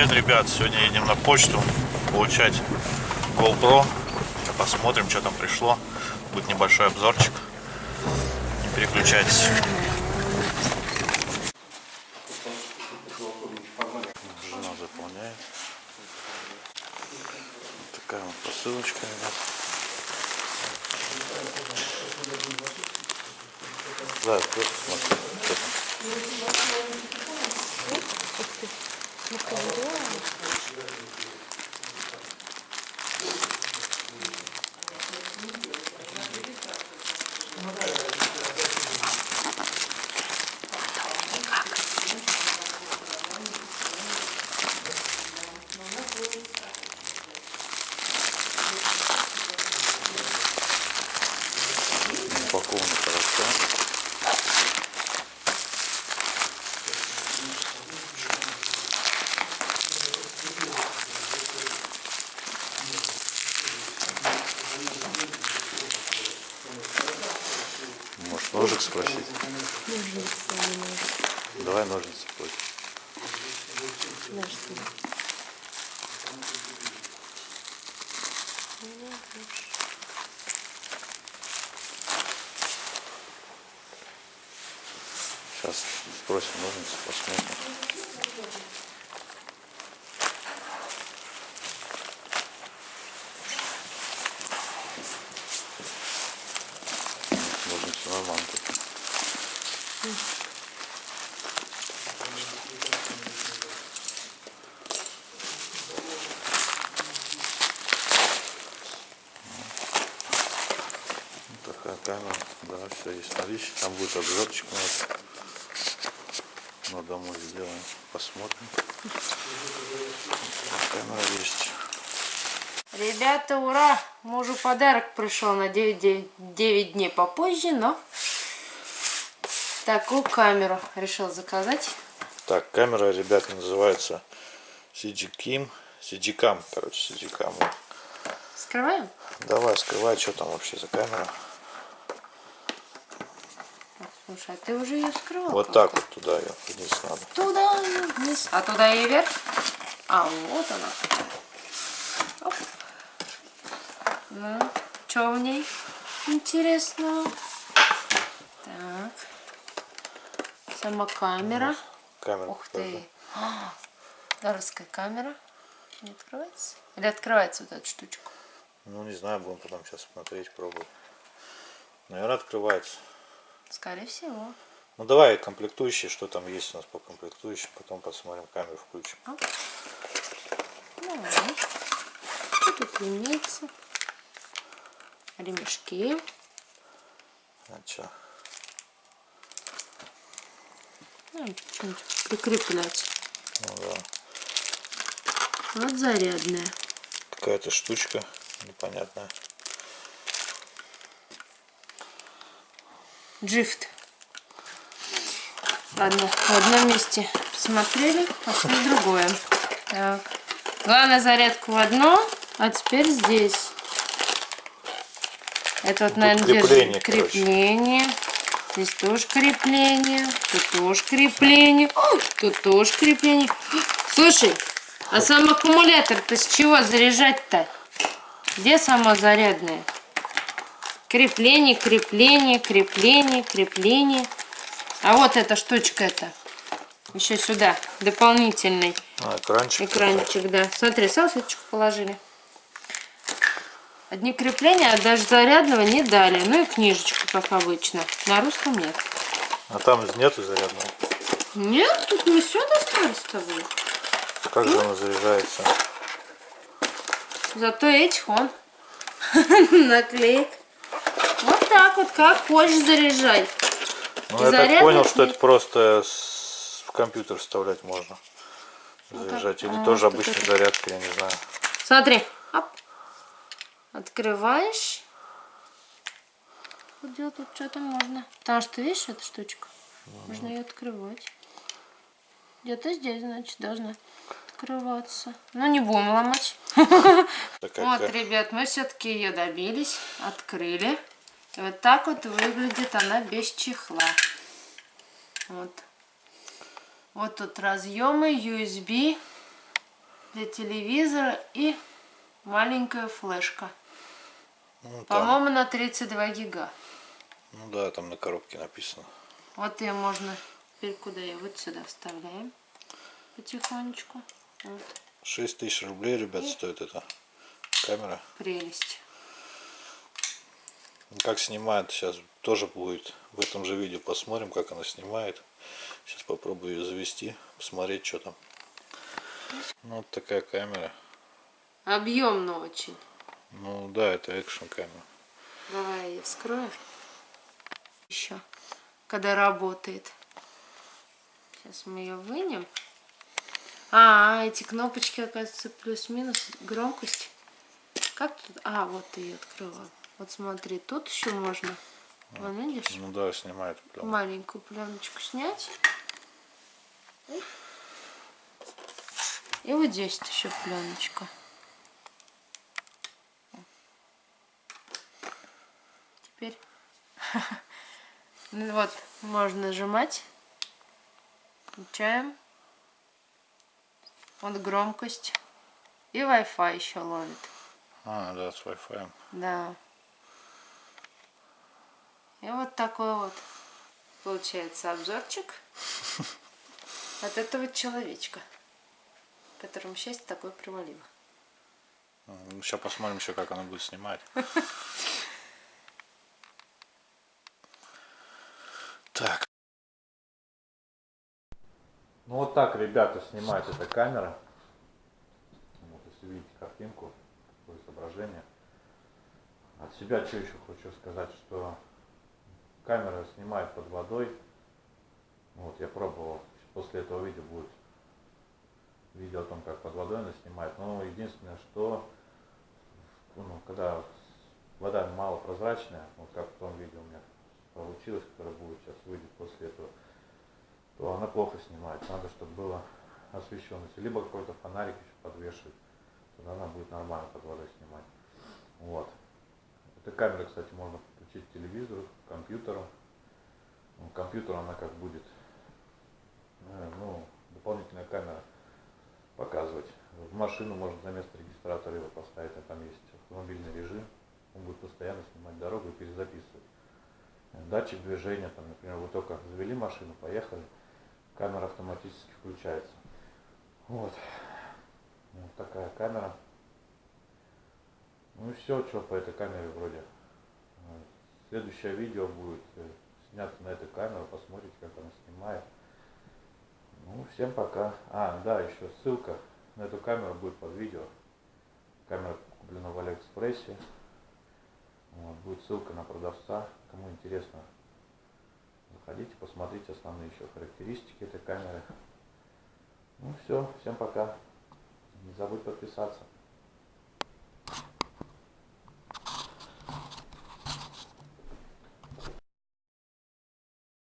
Привет, ребят! Сегодня едем на почту получать GoPro. Посмотрим, что там пришло. Будет небольшой обзорчик. Не переключайтесь. Жена заполняет. Вот такая вот посылочка, ребят. Да, просто смотри. Упаковано хорошо. Ножик спросить? Давай ножницы против. Сейчас спросим ножницы, посмотрим. Ножницы нормально. такие. Вот такая камера, да, все есть наличие. Там будет обзорчик у нас. На домой сделаем, посмотрим. Камера есть. Ребята, ура! Мужу подарок пришел на 9, 9, 9 дней попозже, но такую камеру решил заказать. Так, камера, ребята, называется CG Kim. CG Cam, короче, CG Cam. Скрываем? Давай, скрывай, что там вообще за камера. Слушай, а ты уже ее скрывал? Вот так вот туда ее вниз надо. Туда вниз. А туда и вверх? А, вот она. Оп. Ну, что в ней интересно? Так. Сама камера. Камера. Ух ты. А, камера. Не открывается? Или открывается вот эта штучка? Ну, не знаю, будем потом сейчас смотреть, пробовать. Наверное, открывается. Скорее всего. Ну, давай комплектующие, что там есть у нас по комплектующим. Потом посмотрим, камеру включим. Давай. Что тут имеется? Ремешки. А что? Ну, что-нибудь прикреплять. Ну, да. Вот зарядная. Какая-то штучка непонятная. Джифт. Ладно, в одном месте посмотрели, пошли в другое. Так. Главное зарядку в одно, а теперь здесь. Это вот, наверное, крепление, держит короче. крепление. Здесь тоже крепление. Тут тоже крепление. Тут тоже крепление. Слушай, а сам аккумулятор-то с чего заряжать-то? Где сама зарядная? Крепление, крепление, крепление, крепление. А вот эта штучка это. Еще сюда. Дополнительный А, экранчик. экранчик, да. Смотри, салфеточку положили. Одни крепления, а даже зарядного не дали. Ну и книжечку, как обычно. На русском нет. А там нету зарядного. Нет, тут мы все достали с тобой. Как же она заряжается? Зато этих он. Наклеек. Вот так вот, как хочешь заряжай. Ну, я так понял, что нет. это просто с- в компьютер вставлять можно. Заряжать. Или а, тоже вот обычной это. зарядкой, я не знаю. Смотри. Оп. Открываешь. Вот делать тут что-то можно. Потому что, видишь, эта штучка? Можно ее открывать. Где-то здесь, значит, должна открываться. Но не будем ломать. Такая Вот, ребят, мы все-таки ее добились. Открыли. И вот так вот выглядит она без чехла. Вот. Вот тут разъемы USB. для телевизора и маленькая флешка. Ну, По-моему, на 32 гига. ну да, там на коробке написано. Вот ее можно теперь куда ее? Вот сюда вставляем потихонечку. Вот, 6 тысяч рублей, ребят, стоит эта камера. прелесть. Как снимает, сейчас тоже будет в этом же видео посмотрим, как она снимает. Сейчас попробую ее завести, посмотреть, что там. Ну, вот такая камера. Объемно очень. Ну да, это экшн камера. Давай я ее вскрою. Еще, когда работает. Сейчас мы ее вынем. А, эти кнопочки, оказывается, плюс-минус громкость. Как тут? А, вот ты ее открыла. Вот смотри, тут еще можно. Вон, видишь? Ну да, снимает прям. Маленькую пленочку снять. И вот здесь еще пленочка. Теперь ну вот можно нажимать. Включаем. Вот громкость. И Wi-Fi еще ловит. А, да, с Wi-Fi. Да. И вот такой вот получается обзорчик от этого человечка, которому счастье такое привалило. Сейчас посмотрим еще, как она будет снимать. Так. Ну вот так, ребята, снимает эта камера. Вот, если видите картинку, такое изображение. От себя что еще хочу сказать, что камера снимает под водой. Вот, я пробовал. После этого видео будет видео о том, как под водой она снимает. Но единственное, что ну, когда вода мало прозрачная, вот как в том видео у меня получилось, которое будет сейчас выйдет после этого, то она плохо снимает. Надо, чтобы было освещенность. Либо какой-то фонарик еще подвешивать, тогда она будет нормально под водой снимать. Вот. Эта камера, кстати, можно подключить к телевизору, к компьютеру. Ну, компьютер она как будет, э, ну, дополнительная камера показывать. В машину можно за место регистратора его поставить, а там есть автомобильный режим. Он будет постоянно снимать дорогу и перезаписывать. Датчик движения, там, например, вы только завели машину, поехали, камера автоматически включается. Вот. Вот такая камера. Ну и все, что по этой камере вроде. Следующее видео будет э, снято на этой камере, посмотрите, как она снимает. Ну, всем пока. А, да, еще ссылка на эту камеру будет под видео. Камера куплена в Алиэкспрессе. Вот, будет ссылка на продавца. Кому интересно, заходите, посмотрите основные еще характеристики этой камеры. Ну все, всем пока. Не забудь подписаться.